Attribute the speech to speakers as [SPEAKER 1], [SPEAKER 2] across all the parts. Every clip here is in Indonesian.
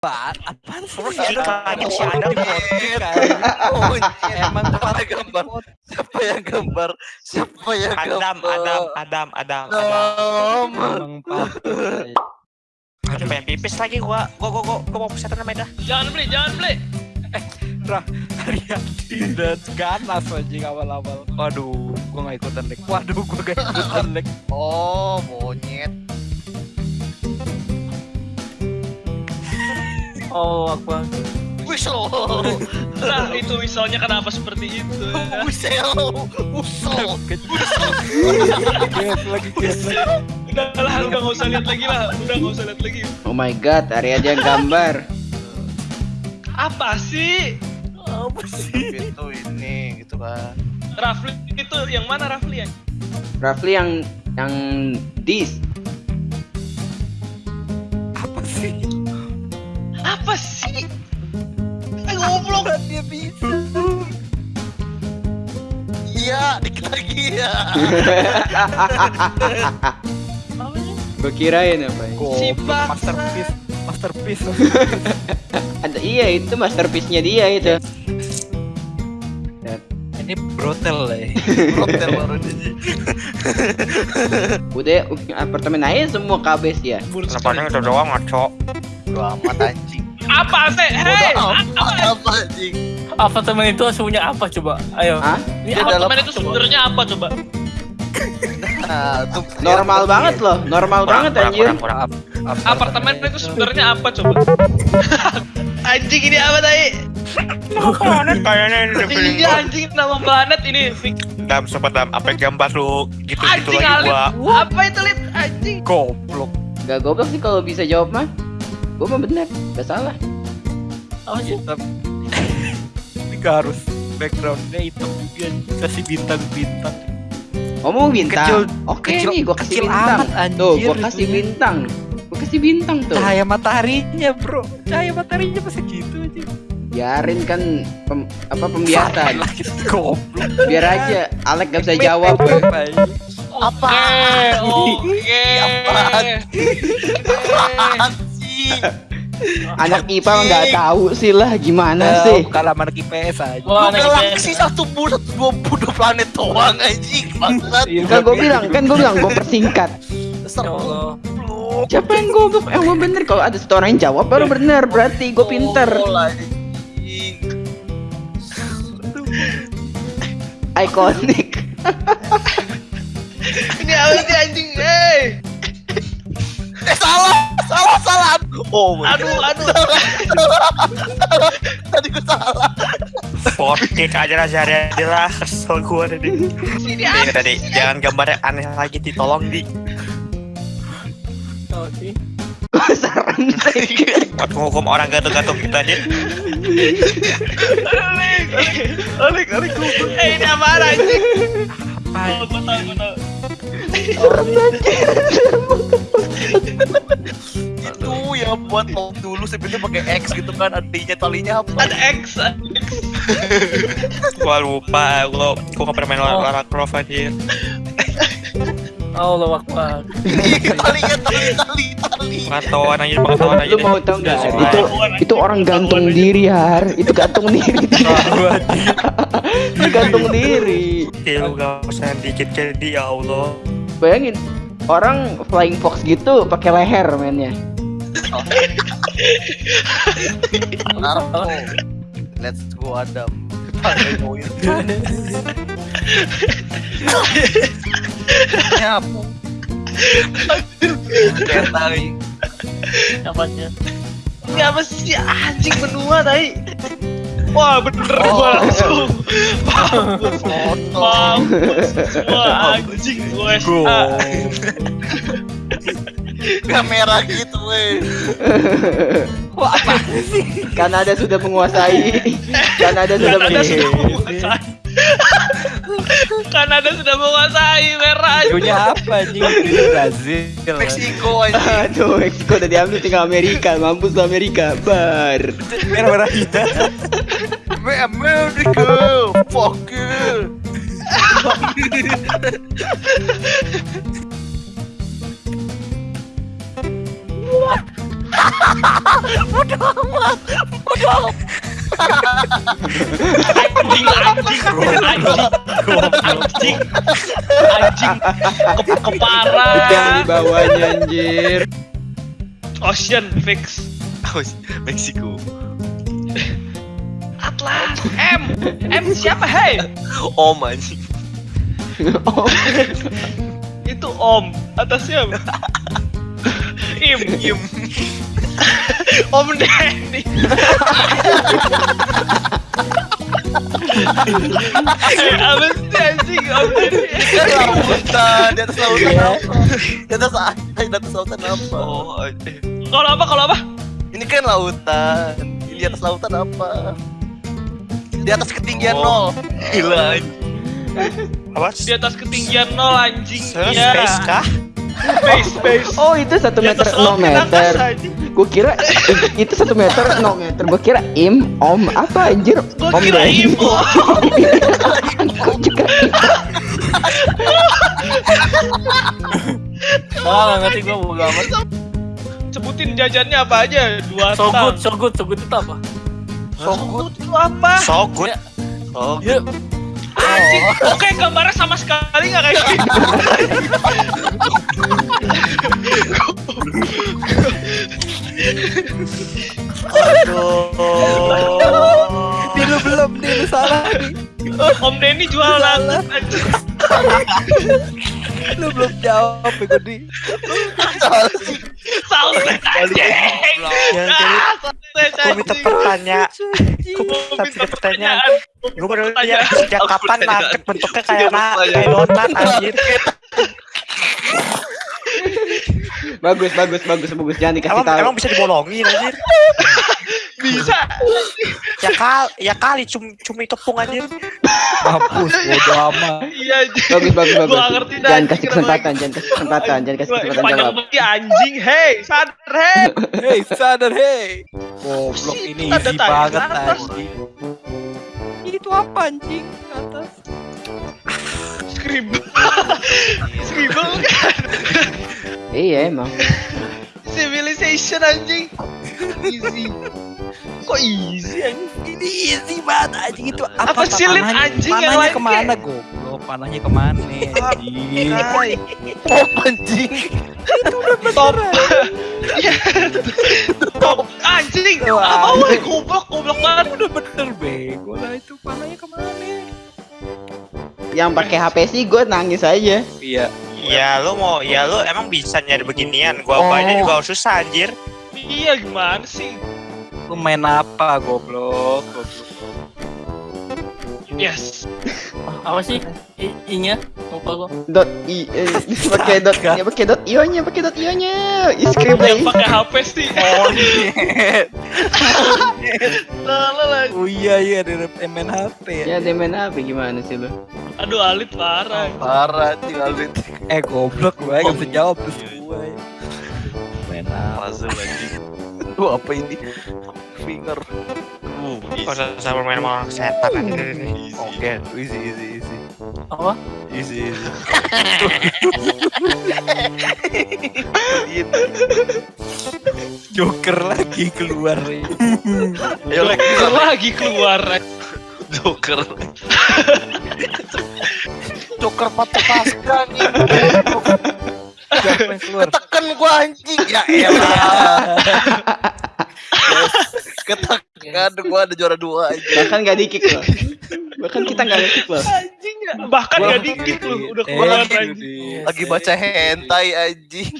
[SPEAKER 1] Apa? Apaan sih?
[SPEAKER 2] Si Adam
[SPEAKER 1] Oh, emang gambar. Siapa yang gambar? Siapa yang
[SPEAKER 2] Adam,
[SPEAKER 1] gambar?
[SPEAKER 2] Adam, Adam, Adam, Adam.
[SPEAKER 1] Adam.
[SPEAKER 2] Aduh pengen pipis lagi gua. Gua gua gua, gua mau pesan namanya dah.
[SPEAKER 3] Jangan beli, jangan beli.
[SPEAKER 4] Hariati dan ganas anjing awal-awal. Waduh, gua gak ikutan leg. Waduh, gua gak ikutan leg.
[SPEAKER 1] Oh, monyet.
[SPEAKER 4] Oh, Akbar.
[SPEAKER 1] Whistle.
[SPEAKER 3] Nah, itu misalnya kenapa seperti itu? ya?
[SPEAKER 1] Whistle. Whistle.
[SPEAKER 4] Gas lagi.
[SPEAKER 3] Udah lah, udah nggak usah lihat lagi lah. Udah nggak usah lihat lagi.
[SPEAKER 5] Oh my god, Ari aja yang gambar.
[SPEAKER 3] Apa sih?
[SPEAKER 1] Apa sih? Itu ini gitu kan.
[SPEAKER 3] Rafli itu yang mana Rafli ya?
[SPEAKER 5] Rafli yang yang dis.
[SPEAKER 4] Apa sih?
[SPEAKER 3] Goblok.
[SPEAKER 1] Dia bisa. Iya, dikit lagi ya.
[SPEAKER 5] Gue kirain apa ya?
[SPEAKER 3] Si
[SPEAKER 4] masterpiece. Masterpiece.
[SPEAKER 5] Ada iya itu masterpiece-nya dia itu.
[SPEAKER 4] Ini brotel lah ya.
[SPEAKER 1] Hotel baru ini.
[SPEAKER 5] Udah apartemen aja semua kabes ya.
[SPEAKER 2] Kenapa itu doang ngaco?
[SPEAKER 1] Bodo amat anjing.
[SPEAKER 3] Apa sih? Hei,
[SPEAKER 1] apa anjing.
[SPEAKER 6] Apartemen itu aslinya apa coba? Ayo.
[SPEAKER 5] Hah?
[SPEAKER 6] Ini
[SPEAKER 1] dalam
[SPEAKER 3] apartemen itu sebenarnya apa coba?
[SPEAKER 1] Nah,
[SPEAKER 5] Normal banget loh, normal banget
[SPEAKER 2] kurang,
[SPEAKER 5] anjir.
[SPEAKER 2] kurang, kurang.
[SPEAKER 3] Apartemen itu sebenarnya apa coba? anjing ini apa tadi?
[SPEAKER 2] Planet kayaknya ini
[SPEAKER 3] Iya anjing nama planet ini.
[SPEAKER 2] Dam sempat dam apa gambar lu gitu gitu
[SPEAKER 3] Anjing
[SPEAKER 2] lagi gua.
[SPEAKER 3] Apa itu lit? Anjing.
[SPEAKER 4] Goblok.
[SPEAKER 5] Gak goblok sih kalau bisa jawab mah. Gue mah bener, gak salah.
[SPEAKER 6] Apa sih?
[SPEAKER 4] Ini gak harus backgroundnya hitam juga. Kasih bintang-bintang.
[SPEAKER 5] Ngomong bintang.
[SPEAKER 4] Kecil-
[SPEAKER 5] Oke
[SPEAKER 4] kecil-
[SPEAKER 5] nih, gue kasih
[SPEAKER 4] kecil
[SPEAKER 5] bintang.
[SPEAKER 4] amat, anjir,
[SPEAKER 5] Tuh, gue kasih
[SPEAKER 4] itunya.
[SPEAKER 5] bintang. Gue kasih bintang tuh.
[SPEAKER 4] Cahaya mataharinya bro. Cahaya mataharinya masih gitu aja.
[SPEAKER 5] Biarin kan pem- apa pembiasan. Biar aja Alek gak bisa jawab.
[SPEAKER 4] Apa?
[SPEAKER 1] Apa?
[SPEAKER 3] Oke.
[SPEAKER 1] Sih?
[SPEAKER 5] Anak IPA nggak tahu sih lah gimana
[SPEAKER 4] Eh,
[SPEAKER 5] sih.
[SPEAKER 4] Bukan anak IPS aja.
[SPEAKER 6] Wah,
[SPEAKER 1] Lu
[SPEAKER 6] anak
[SPEAKER 1] galaksi
[SPEAKER 6] IPS.
[SPEAKER 1] satu bulan dua puluh planet doang anjing bangsat.
[SPEAKER 4] Iya,
[SPEAKER 5] Kan gue bilang, kan gue bilang gue persingkat.
[SPEAKER 6] Ya.
[SPEAKER 5] Siapa yang? Eh, gue bener kalau ada satu orang yang jawab baru bener berarti gue pinter.
[SPEAKER 1] Tolol, anjing.
[SPEAKER 5] Iconic.
[SPEAKER 3] Ini apa sih anjing? Hei.
[SPEAKER 1] salah. Oh,
[SPEAKER 3] Aduh, aduh.
[SPEAKER 1] tadi gue salah.
[SPEAKER 2] Sportik aja lah sehari aja lah Kesel gua tadi
[SPEAKER 3] Sini
[SPEAKER 2] Ini tadi Jangan gambarnya aneh lagi ditolong di
[SPEAKER 6] sih.
[SPEAKER 5] Serem sih.
[SPEAKER 2] Buat menghukum orang gantung-gantung kita aja
[SPEAKER 3] Alik, alik Eh, ini apa anjing? Oh, gua tahu, gua tahu.
[SPEAKER 1] Ya buat top dulu sebenarnya pakai X gitu kan artinya talinya apa?
[SPEAKER 3] Ada X.
[SPEAKER 2] Gua lupa Gua Gua gak pernah main
[SPEAKER 6] Oh.
[SPEAKER 2] Lara Croft aja
[SPEAKER 6] Allah Akbar.
[SPEAKER 1] talinya tali tali tali.
[SPEAKER 2] Pengetahuan aja Pengetahuan aja
[SPEAKER 5] Lu mau tau nggak?
[SPEAKER 2] Sudah,
[SPEAKER 5] Itu itu orang gantung diri har. Itu gantung diri. Itu gantung diri.
[SPEAKER 2] Lu gak usah dikit jadi ya Allah
[SPEAKER 5] Bayangin orang flying fox gitu pakai leher mainnya.
[SPEAKER 1] Narko. Let's go Adam. Nyapu. Kayak tali.
[SPEAKER 6] Apanya?
[SPEAKER 3] Ini apa sih anjing benua tadi? Wah bener
[SPEAKER 1] Oh.
[SPEAKER 3] gua langsung Mampus. Mampus Wah anjing gua SA
[SPEAKER 1] Kamera gitu weh.
[SPEAKER 5] Kanada sudah menguasai. Kanada sudah
[SPEAKER 3] Kanada sudah
[SPEAKER 5] menguasai.
[SPEAKER 3] menguasai Kanada sudah menguasai merah
[SPEAKER 4] Punya apa anjing? Ini Brazil.
[SPEAKER 1] Meksiko aja.
[SPEAKER 5] Aduh, Meksiko udah diambil tinggal Amerika, mampus Amerika, bar.
[SPEAKER 4] Merah-merah hitam.
[SPEAKER 1] America. Fuck you.
[SPEAKER 3] Anjing, anjing, anjing, anjing, anjing, ke
[SPEAKER 5] Itu yang di bawahnya anjir.
[SPEAKER 3] Ocean fix.
[SPEAKER 1] Meksiko.
[SPEAKER 3] Atlas, M, M siapa hei?
[SPEAKER 1] Om anjing.
[SPEAKER 5] Oh,
[SPEAKER 3] Itu Om, atasnya? Im,
[SPEAKER 1] Im.
[SPEAKER 3] Om Denny. Eh, apa sih anjing Om Denny?
[SPEAKER 1] Lautan, di atas lautan apa? Di atas di atas lautan apa? Oh, eh.
[SPEAKER 3] Kalau apa? Kalau apa?
[SPEAKER 1] ini kan lautan. Di atas lautan apa? Di atas ketinggian nol. Gila anjing.
[SPEAKER 2] Apa?
[SPEAKER 3] Di atas ketinggian nol anjing.
[SPEAKER 2] Space
[SPEAKER 3] Iya.
[SPEAKER 2] kah?
[SPEAKER 3] Space, space.
[SPEAKER 5] oh itu satu meter
[SPEAKER 3] laut angkasa,
[SPEAKER 5] meter. Gue kira itu satu meter nol meter. Gue kira im om apa anjir? Om
[SPEAKER 3] kira. Im, Om.
[SPEAKER 5] Gua juga
[SPEAKER 6] Salah ngerti gue bodo amat.
[SPEAKER 3] Sebutin jajannya apa aja? Dua
[SPEAKER 6] So good,
[SPEAKER 3] tang.
[SPEAKER 6] so good, so good itu apa?
[SPEAKER 3] So good itu apa?
[SPEAKER 2] So good.
[SPEAKER 3] Anjing. Oke, gambarnya sama sekali nggak kayak gitu.
[SPEAKER 1] aduh.
[SPEAKER 4] Dia lu belum, dia lu salah nih.
[SPEAKER 3] Om Denny jualan. Anjing.
[SPEAKER 4] Lu belum jawab ya Godi.
[SPEAKER 3] Sausage anjing.
[SPEAKER 2] Yang
[SPEAKER 3] Ah,
[SPEAKER 2] jadi
[SPEAKER 3] sausage
[SPEAKER 2] gue minta pertanyaan. Gue
[SPEAKER 3] minta
[SPEAKER 2] pertanyaan. Gue baru lihat sejak kapan nugget bentuknya kayak na kayak donat anjir.
[SPEAKER 5] bagus bagus bagus bagus jangan dikasih tahu.
[SPEAKER 2] emang bisa dibolongin anjir.
[SPEAKER 3] Bisa.
[SPEAKER 2] Ya kali, ya kali cum cumi tepung anjir.
[SPEAKER 4] Mampus, bodo amat.
[SPEAKER 3] Iya anjing.
[SPEAKER 5] Bagus bagus bagus.
[SPEAKER 3] Gua ngerti dah,
[SPEAKER 5] Jangan kasih kesempatan, jangan kasih kesempatan, jangan kasih kesempatan
[SPEAKER 3] panjang ya, anjing. Hey, sadar hey.
[SPEAKER 4] Hei, sadar hei. Goblok ini easy
[SPEAKER 3] tanya
[SPEAKER 4] banget anjing. Itu apa anjing? Atas.
[SPEAKER 3] Scribble. Scribble kan.
[SPEAKER 5] Iya emang.
[SPEAKER 3] Civilization anjing. Easy. Kok easy anjing?
[SPEAKER 4] Ini easy banget anjing itu apa?
[SPEAKER 3] Apa sih, Lin,
[SPEAKER 4] panahnya-
[SPEAKER 3] anjing yang
[SPEAKER 4] panahnya
[SPEAKER 3] lain
[SPEAKER 4] ke mana goblok? Panahnya ke mana anjing?
[SPEAKER 1] Oh, anjing.
[SPEAKER 3] Top. Iya. Top anjing. Apa woi goblok goblok banget.
[SPEAKER 4] Udah bener bego lah itu panahnya ke mana?
[SPEAKER 5] Yang pakai HP sih gue nangis aja.
[SPEAKER 4] Iya.
[SPEAKER 2] Ya lu mau, ya lu emang bisa nyari beginian. Gua apanya juga susah anjir.
[SPEAKER 3] Iya gimana sih?
[SPEAKER 4] Lu main apa goblok? Goblok.
[SPEAKER 3] Yes.
[SPEAKER 6] apa sih? I, I-nya? Lupa gua.
[SPEAKER 5] Dot i eh, pakai dot ya pakai dot io-nya, pakai dot io-nya. Scribble.
[SPEAKER 3] Yang pakai HP sih. Salah lah.
[SPEAKER 4] Oh iya iya dari main HP ya.
[SPEAKER 5] Ya dia main HP gimana sih lu?
[SPEAKER 3] Aduh Alit parah.
[SPEAKER 1] Parah tinggal di
[SPEAKER 4] Eh goblok gue gak bisa jawab terus gue. Main apa?
[SPEAKER 1] puzzle anjing. Lu apa ini? Finger. Uh,
[SPEAKER 2] Kok sama main sama orang setan.
[SPEAKER 1] Oke, easy easy easy.
[SPEAKER 6] Apa?
[SPEAKER 1] Easy easy.
[SPEAKER 4] Joker lagi keluar.
[SPEAKER 1] Ayo lagi
[SPEAKER 3] Joker lagi keluar.
[SPEAKER 1] Joker. Joker patah pasca nih.
[SPEAKER 4] Joker yang keluar.
[SPEAKER 1] Tekan gua anjing. Ya elah. Yes. Ketekan gua ada juara dua aja.
[SPEAKER 5] Bahkan gak di kick loh. Bahkan kita gak di kick loh.
[SPEAKER 3] Anjing ya. Bahkan gak dikit lu udah
[SPEAKER 4] Eh,
[SPEAKER 3] anjing.
[SPEAKER 1] Lagi baca hentai anjing.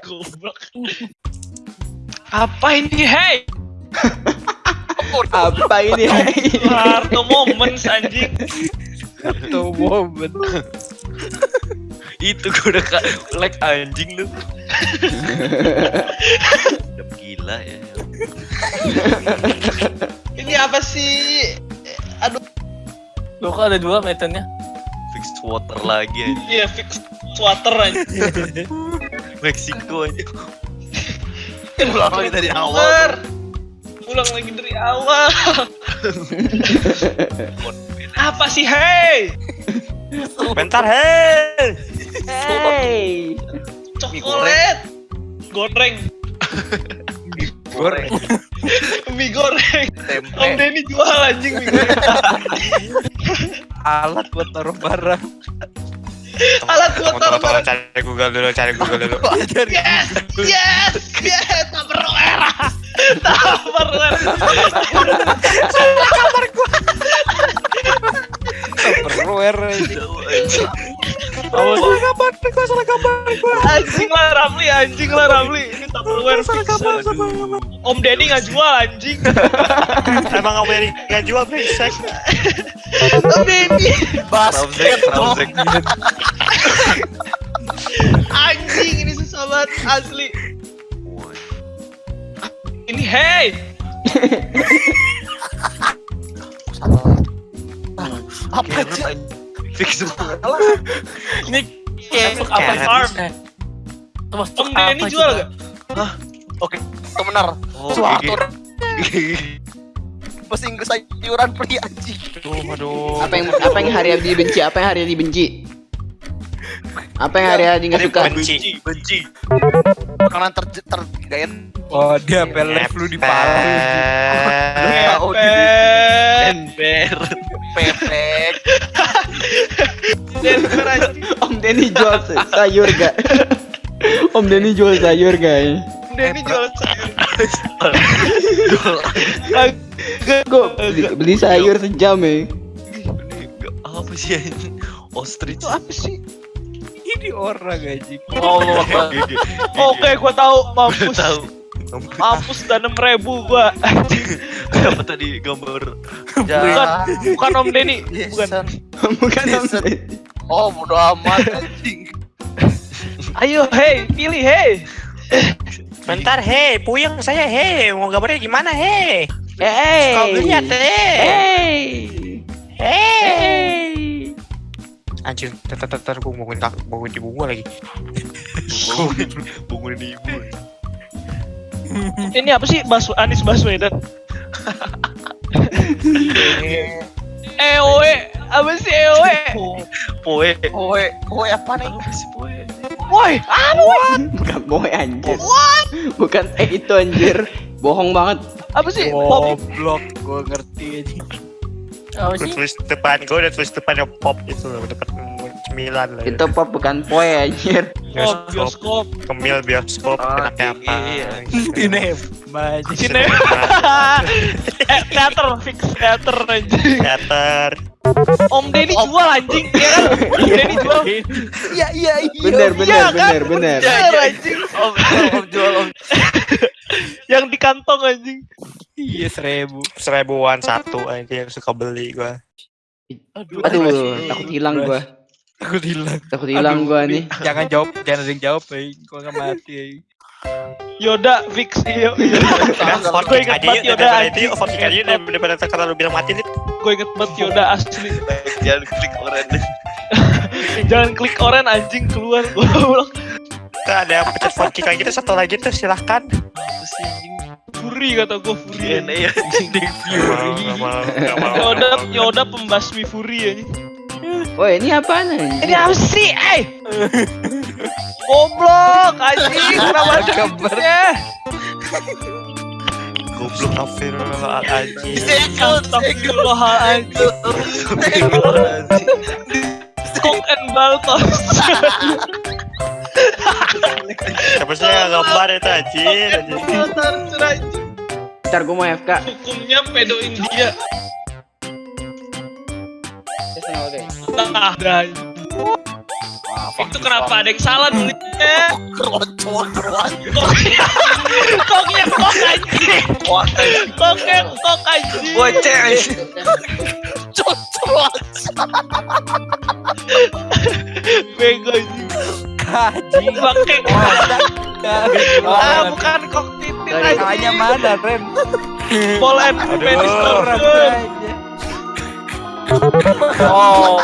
[SPEAKER 3] Goblok. Apa ini hey?
[SPEAKER 5] Apa ini?
[SPEAKER 3] Harto moments anjing.
[SPEAKER 4] Tuh momen.
[SPEAKER 1] Itu gua udah like anjing lu. Udah gila ya.
[SPEAKER 3] Ini apa sih? Aduh,
[SPEAKER 6] Lu kok ada dua meternya?
[SPEAKER 1] Fixed water lagi anjing.
[SPEAKER 3] iya fix water anjing.
[SPEAKER 1] Meksiko aja. Ulang lagi dari awal.
[SPEAKER 3] Bener. Ulang lagi dari awal. Apa sih hey?
[SPEAKER 2] Bentar, hei.
[SPEAKER 5] Hey.
[SPEAKER 3] Coklat. Goreng.
[SPEAKER 4] Goreng.
[SPEAKER 3] Mie goreng. Om
[SPEAKER 1] tempe
[SPEAKER 3] Denny jual anjing mie goreng.
[SPEAKER 4] Alat buat taruh barang.
[SPEAKER 3] Alat buat taruh
[SPEAKER 2] tunggu, cari Google dulu, cari Google dulu.
[SPEAKER 3] Yes, yes, yes, Tupperware. Tupperware.
[SPEAKER 4] Tupperware ini.
[SPEAKER 3] Anjing lah Ramli, anjing lah Ramli. Ini Tupperware fix. Om Denny nggak jual anjing.
[SPEAKER 2] Emang kamu yang nggak jual brengsek?
[SPEAKER 3] Om Denny.
[SPEAKER 1] basket dong.
[SPEAKER 3] Anjing ini susah banget asli. Ini hey.
[SPEAKER 1] apa aja
[SPEAKER 7] Fix banget.
[SPEAKER 6] Ini kayak apa.
[SPEAKER 3] Farm.
[SPEAKER 6] Termasuk
[SPEAKER 3] Om Denny
[SPEAKER 6] apa
[SPEAKER 3] jual
[SPEAKER 6] juga?
[SPEAKER 3] gak?
[SPEAKER 1] itu benar
[SPEAKER 7] Oh,
[SPEAKER 1] suatu
[SPEAKER 7] gigi.
[SPEAKER 1] mesin sayuran pria anjing
[SPEAKER 2] Aduh, aduh.
[SPEAKER 5] Apa yang apa yang hari hari dibenci? Apa yang hari hari dibenci? Apa yang hari hari nggak suka?
[SPEAKER 2] Benci.
[SPEAKER 7] Benci.
[SPEAKER 1] makanan ter tergaya
[SPEAKER 4] Oh dia pelek lu di
[SPEAKER 1] tahu di
[SPEAKER 3] Ember.
[SPEAKER 1] pepek
[SPEAKER 3] anjing.
[SPEAKER 5] Om Denny jual sayur gak? Om Denny jual sayur guys.
[SPEAKER 3] Om Denny jual sayur.
[SPEAKER 5] Kok beli, beli sayur sejam ya?
[SPEAKER 7] Apa sih ini? Ostrich.
[SPEAKER 3] Itu apa sih?
[SPEAKER 4] Ini orang aja.
[SPEAKER 6] Oh, apa?
[SPEAKER 3] Oke, gua tahu mampus.
[SPEAKER 7] Tahu.
[SPEAKER 3] Mampus dan enam ribu gua.
[SPEAKER 7] Kenapa tadi gambar
[SPEAKER 3] Bukan, bukan Om Denny. Bukan.
[SPEAKER 5] Bukan Om. Denny.
[SPEAKER 1] oh bodo amat anjing
[SPEAKER 3] Ayo, hey, pilih, hey.
[SPEAKER 2] Bentar, hei, puyeng saya, hei, mau gambarnya gimana, hei?
[SPEAKER 5] Hey.
[SPEAKER 2] Kau lihat, hei,
[SPEAKER 5] Hey.
[SPEAKER 2] hei. Anjir, tar, tar, gue bangunin kak, bangunin ibu gue lagi.
[SPEAKER 7] bangunin bangunin ibu.
[SPEAKER 3] Ini apa sih? Bas Anies Baswedan. EOE, apa sih EOE?
[SPEAKER 7] Poe.
[SPEAKER 1] kowe kowe apa nih
[SPEAKER 7] poe?
[SPEAKER 3] Woi, apa woi?
[SPEAKER 5] Bukan boy anjir. Bukan eh itu anjir. Bohong banget.
[SPEAKER 3] Apa sih? Pop.
[SPEAKER 4] Goblok, gua ngerti aja.
[SPEAKER 6] Apa sih?
[SPEAKER 2] tulis depan, gue udah tulis depannya pop itu loh, depan cemilan lah.
[SPEAKER 5] Itu pop bukan poe anjir.
[SPEAKER 3] Oh, bioskop.
[SPEAKER 2] Kemil bioskop,
[SPEAKER 7] Oh,
[SPEAKER 2] enaknya apa?
[SPEAKER 7] iya.
[SPEAKER 4] Ini maju.
[SPEAKER 3] Sini. eh, teater fix teater anjing.
[SPEAKER 2] Teater.
[SPEAKER 3] Om Denny jual anjing, ya kan? Om Denny jual.
[SPEAKER 1] iya iya iya
[SPEAKER 5] Bener bener
[SPEAKER 3] Iya, kan?
[SPEAKER 5] bener bener.
[SPEAKER 3] Anjing.
[SPEAKER 1] om jual om jual om
[SPEAKER 3] Yang di kantong anjing.
[SPEAKER 4] Iya seribu.
[SPEAKER 2] Seribuan satu aja yang suka beli gue.
[SPEAKER 6] Aduh.
[SPEAKER 5] Aduh, takut hilang gua.
[SPEAKER 4] Aku hilang.
[SPEAKER 5] Takut hilang gua nih.
[SPEAKER 4] Jangan jawab, jangan ada yang jawab, eh. Gua nggak mati. Eh.
[SPEAKER 3] Yoda fix
[SPEAKER 2] forking
[SPEAKER 3] inget
[SPEAKER 2] aja yuk,
[SPEAKER 3] Yoda
[SPEAKER 2] daripada itu
[SPEAKER 3] anjing.
[SPEAKER 2] forking aja daripada sekarang lu bilang mati, Lid.
[SPEAKER 3] Gue inget banget Yoda asli.
[SPEAKER 7] Jangan klik orange.
[SPEAKER 3] Jangan klik oren anjing keluar.
[SPEAKER 2] Tuh ada yang pencet forking kayak gitu, satu lagi tuh silahkan.
[SPEAKER 7] Apa?
[SPEAKER 3] Fury kata gue Fury.
[SPEAKER 7] DNA ya
[SPEAKER 2] gak mau.
[SPEAKER 3] Yoda Yoda pembasmi Fury anjing.
[SPEAKER 5] Woi, ini apaan anjir?
[SPEAKER 3] Ini apa sih? Eh. Goblok anjing, kenapa kabarnya?
[SPEAKER 2] Goblok Astagfirullahaladzim.
[SPEAKER 1] Senggol.
[SPEAKER 3] Astagfirullahaladzim. Kok and Baltos.
[SPEAKER 2] Siapa sih yang gambar itu anjir?
[SPEAKER 5] Ntar gua mau FK.
[SPEAKER 3] Hukumnya pedo India. Nah, dah. Itu kenapa ada yang salah nulisnya? Koknya, koknya kok anjing. Koknya kok anjing.
[SPEAKER 7] Boceh.
[SPEAKER 1] Cocok.
[SPEAKER 3] Bego anjing.
[SPEAKER 4] Kaji.
[SPEAKER 3] Pakai Ah, bukan kok
[SPEAKER 4] Kalahnya
[SPEAKER 3] anjing.
[SPEAKER 4] mana, Ren?
[SPEAKER 3] Ball and penis.
[SPEAKER 6] Oh.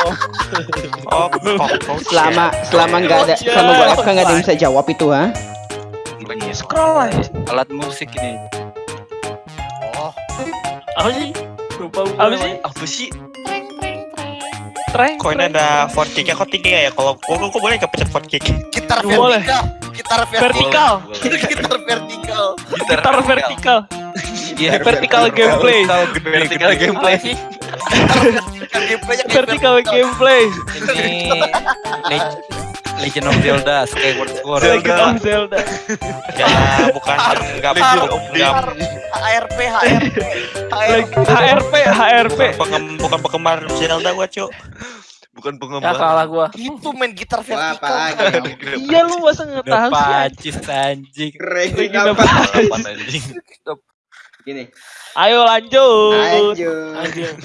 [SPEAKER 2] Oh, kok, kok,
[SPEAKER 5] Selama selama nggak ada selama gua FK nggak ada yang bisa jawab itu ha?
[SPEAKER 3] Scroll aja.
[SPEAKER 4] Alat musik ini.
[SPEAKER 1] Oh,
[SPEAKER 6] Apa sih? Lupa.
[SPEAKER 3] Apa sih?
[SPEAKER 7] Apa sih?
[SPEAKER 3] Treng.
[SPEAKER 2] Kok ini ada 4 kick kok tinggi ya? Kalau gua, gua boleh nggak pencet 4 kick?
[SPEAKER 1] gitar
[SPEAKER 3] Boleh.
[SPEAKER 1] vertikal. gitar
[SPEAKER 3] Vertikal.
[SPEAKER 1] Gitar vertikal.
[SPEAKER 3] Gitar vertikal. Vertikal gameplay.
[SPEAKER 7] Vertikal gameplay.
[SPEAKER 3] Vertikal gameplay.
[SPEAKER 4] Ini Le- Legend of Zelda Skyward Sword.
[SPEAKER 3] Legend of Zelda.
[SPEAKER 2] Ya bukan enggak bukan enggak
[SPEAKER 1] HRP, HRP, HRP.
[SPEAKER 3] HRP,
[SPEAKER 2] bukan penggemar Zelda gua, Cuk.
[SPEAKER 7] Bukan
[SPEAKER 6] Ya
[SPEAKER 7] pengembang.
[SPEAKER 6] kalah gua.
[SPEAKER 1] Itu main gitar vertikal.
[SPEAKER 3] Iya lu masa nggak tahu sih?
[SPEAKER 4] pacis anjing.
[SPEAKER 8] Apa?
[SPEAKER 7] Apaan anjing?
[SPEAKER 8] Gini.
[SPEAKER 3] Ayo lanjut.
[SPEAKER 8] Lanjut.
[SPEAKER 6] Anjing.